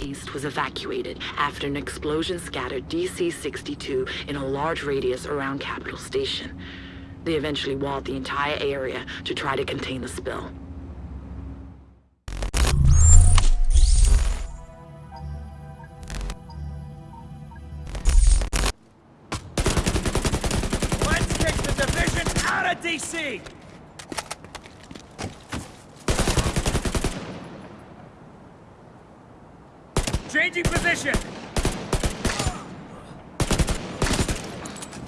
East was evacuated after an explosion scattered DC-62 in a large radius around Capital Station. They eventually walled the entire area to try to contain the spill. Let's kick the out of DC! Changing position!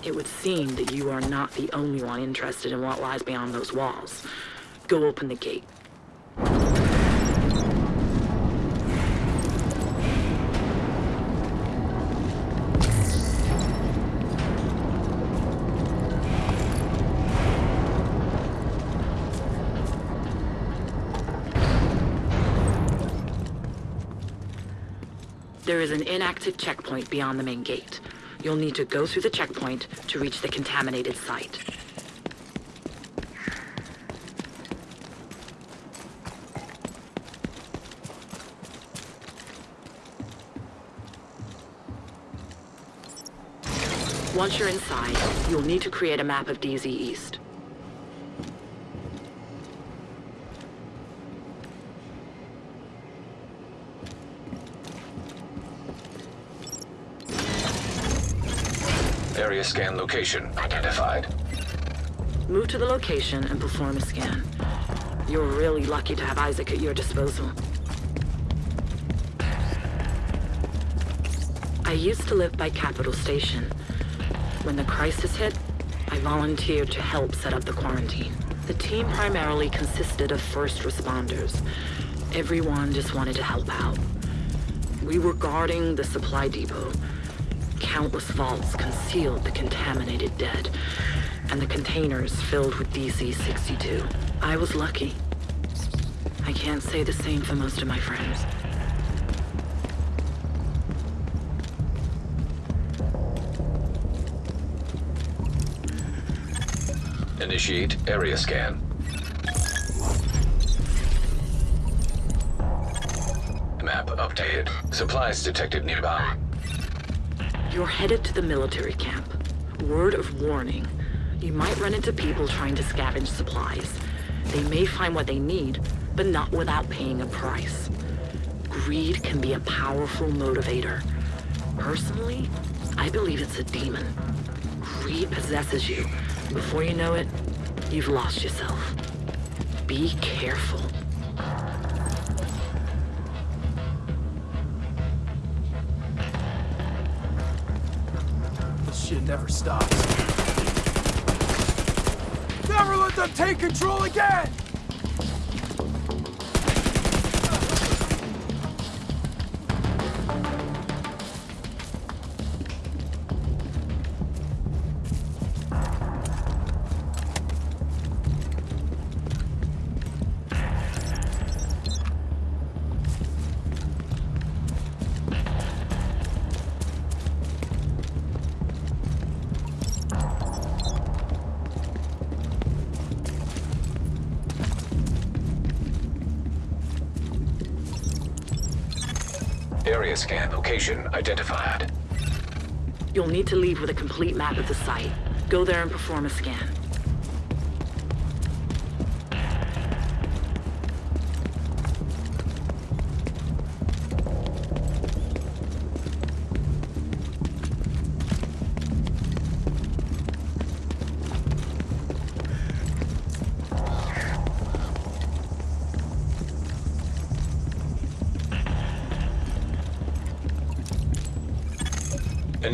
It would seem that you are not the only one interested in what lies beyond those walls. Go open the gate. There is an inactive checkpoint beyond the main gate. You'll need to go through the checkpoint to reach the contaminated site. Once you're inside, you'll need to create a map of DZ East. Area scan location identified. Move to the location and perform a scan. You're really lucky to have ISAC at your disposal. I used to live by Capital Station. When the crisis hit, I volunteered to help set up the quarantine. The team primarily consisted of first responders. Everyone just wanted to help out. We were guarding the supply depot. Countless vaults concealed the contaminated dead, and the containers filled with DC-62. I was lucky. I can't say the same for most of my friends. Initiate area scan. Map updated. Supplies detected nearby. You're headed to the military camp. Word of warning. You might run into people trying to scavenge supplies. They may find what they need, but not without paying a price. Greed can be a powerful motivator. Personally, I believe it's a demon. Greed possesses you. Before you know it, you've lost yourself. Be careful. Shit never stops. Never let them take control again! Area scan location identified. You'll need to leave with a complete map of the site. Go there and perform a scan.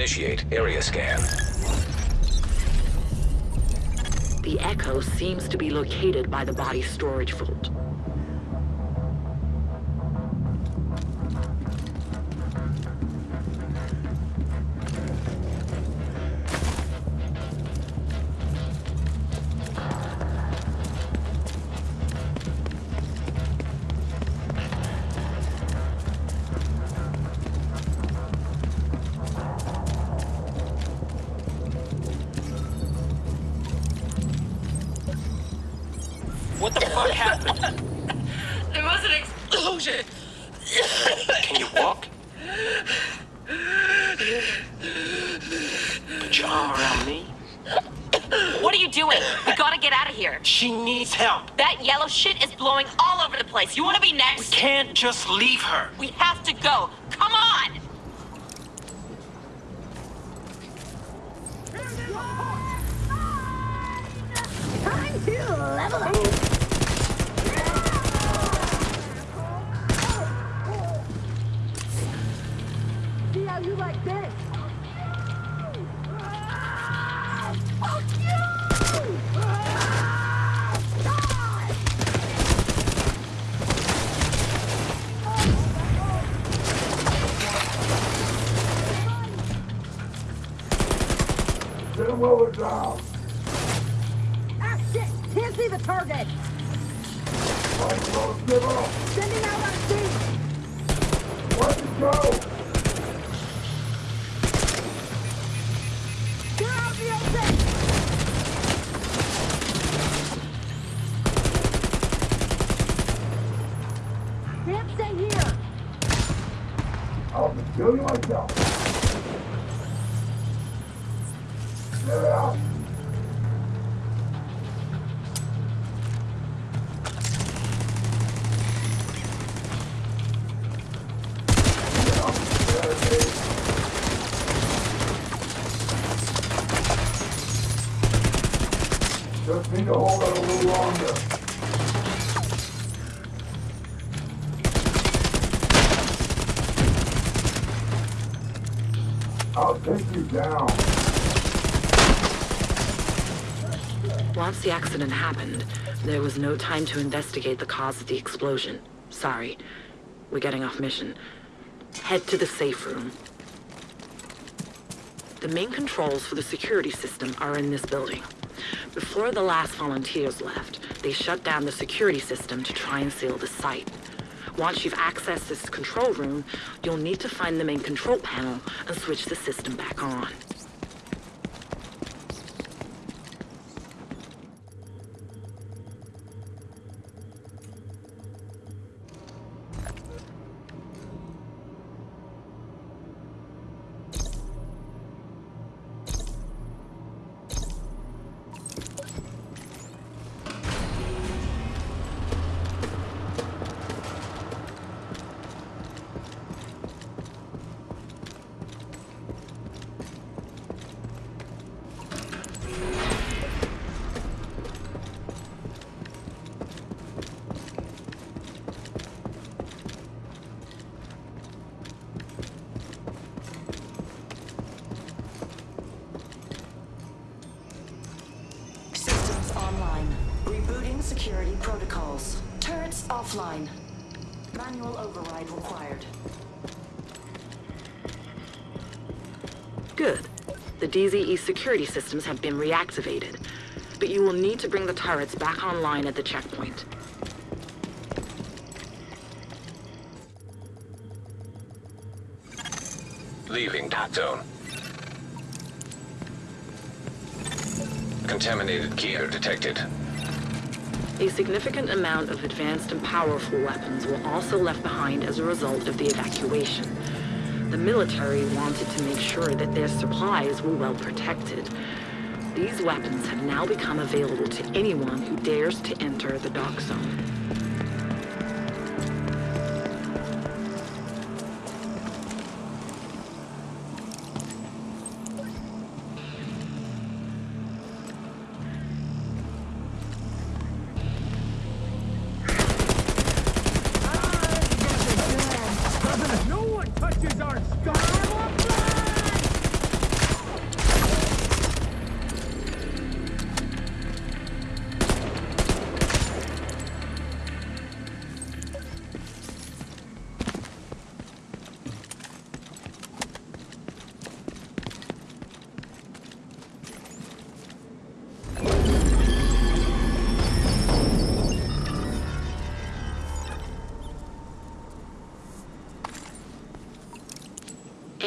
Initiate area scan. The Echo seems to be located by the body storage vault. What the fuck happened? There was an explosion. Can you walk? Put your arm around me. What are you doing? We gotta get out of here. She needs help. That yellow shit is blowing all over the place. You wanna be next? We can't just leave her. We have to go. Come on! Time to level up! See the target! Sending out our team! Get out of the open! Can't stay here! I'll kill you myself. Once the accident happened, there was no time to investigate the cause of the explosion. Sorry. We're getting off mission. Head to the safe room. The main controls for the security system are in this building. Before the last volunteers left, they shut down the security system to try and seal the site. Once you've accessed this control room, you'll need to find the main control panel and switch the system back on. The DZE security systems have been reactivated. But you will need to bring the turrets back online at the checkpoint. Leaving Dark Zone. Contaminated gear detected. A significant amount of advanced and powerful weapons were also left behind as a result of the evacuation. The military wanted to make sure that their supplies were well protected. These weapons have now become available to anyone who dares to enter the dark zone.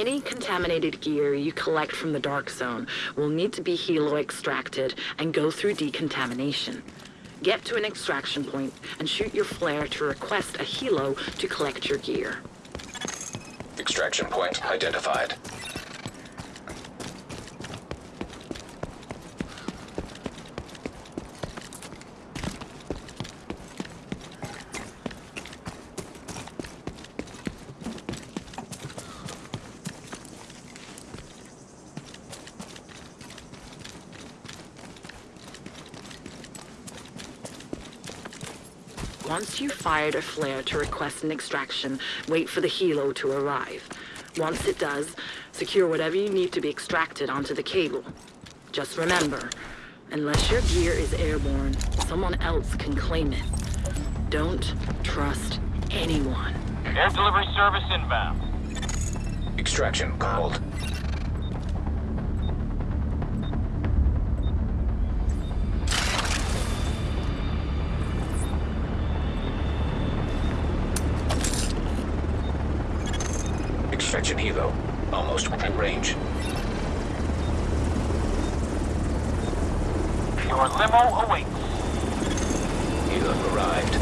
Any contaminated gear you collect from the Dark Zone will need to be helo extracted and go through decontamination. Get to an extraction point and shoot your flare to request a helo to collect your gear. Extraction point identified. Once you've fired a flare to request an extraction, wait for the helo to arrive. Once it does, secure whatever you need to be extracted onto the cable. Just remember, unless your gear is airborne, someone else can claim it. Don't trust anyone. Air delivery service inbound. Extraction called. Extraction helo. Almost within range. Your limo awaits. Helo arrived.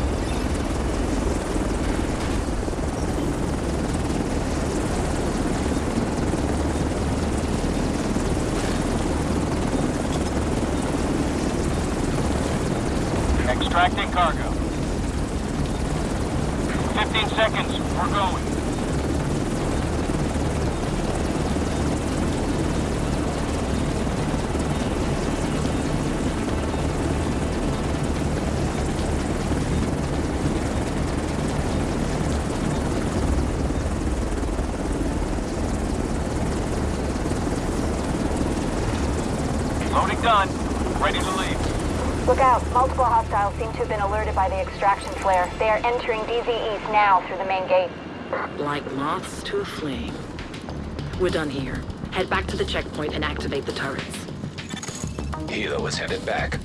Extracting cargo. 15 seconds. We're going. Loading done. Ready to leave. Look out. Multiple hostiles seem to have been alerted by the extraction flare. They are entering DZ East now through the main gate. Like moths to a flame. We're done here. Head back to the checkpoint and activate the turrets. Helo is headed back.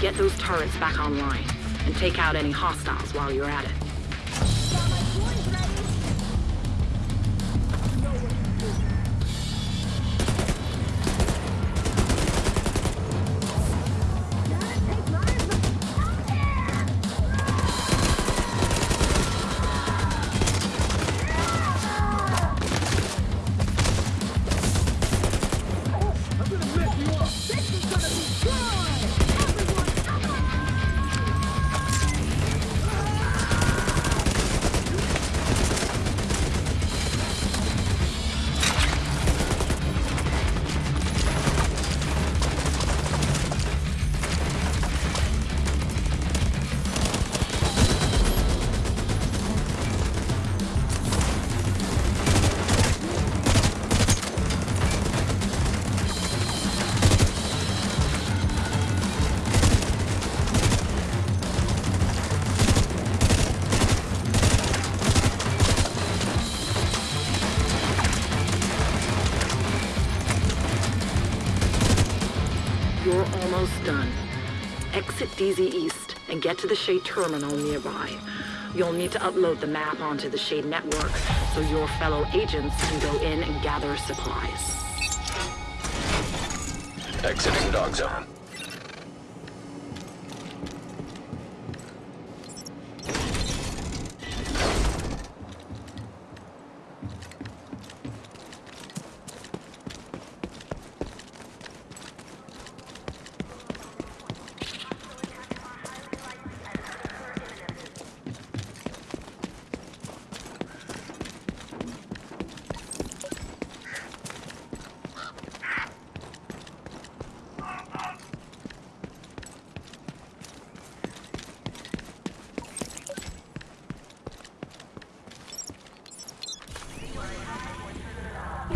Get those turrets back online, and take out any hostiles while you're at it. DZ East and get to the SHD terminal nearby. You'll need to upload the map onto the SHD network so your fellow agents can go in and gather supplies. Exiting Dark Zone.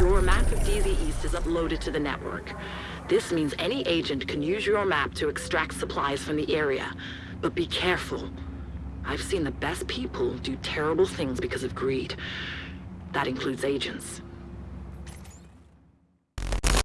You're Your map of DZ East is uploaded to the network. This means any agent can use your map to extract supplies from the area. But be careful. I've seen the best people do terrible things because of greed. That includes agents.